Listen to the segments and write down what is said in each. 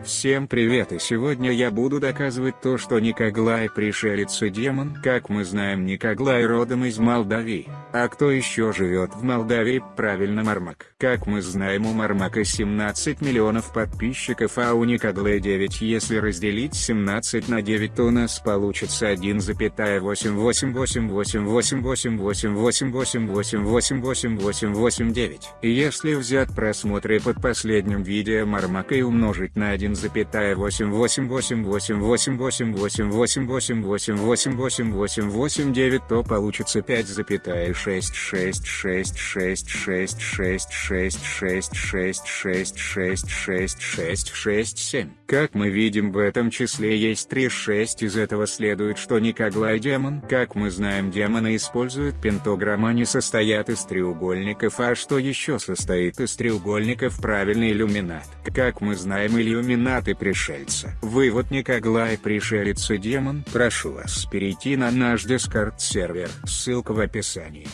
Всем привет и сегодня я буду доказывать то что Никоглай пришелец и демон. Как мы знаем Никоглай родом из Молдавии. А кто еще живет в Молдавии? Правильно Мармак. Как мы знаем у Мармака 17 миллионов подписчиков а у Никоглая 9 если разделить 17 на 9 то у нас получится 1,888888888888889. И если взять просмотры под последним видео Мармака и умножить на 1 1,88888888888888889, то получится 5,666666666666667. Как мы видим в этом числе есть 3 6 из этого следует что Никоглай демон. Как мы знаем демоны используют пентаграмму они состоят из треугольников а что еще состоит из треугольников правильный иллюминат. Как мы знаем иллюминат и пришельца. Вывод Никоглай пришелец и демон. Прошу вас перейти на наш дискорд сервер, ссылка в описании.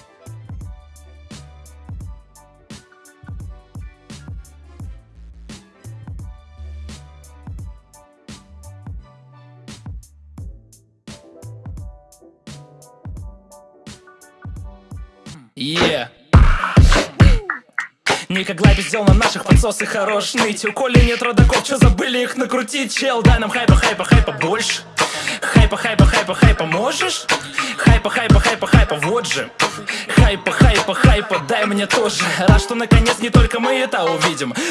Yeah. Никогда пиздел на наших подсосы хорош ныть. У Коли нет родаков, что забыли их накрутить? Чел, дай нам хайпа, хайпа, хайпа больше. Хайпа, хайпа, хайпа, хайпа можешь? Хайпа, хайпа, хайпа, хайпа, вот же. Хайпа, хайпа, хайпа, дай мне тоже. Рад, что наконец не только мы это увидим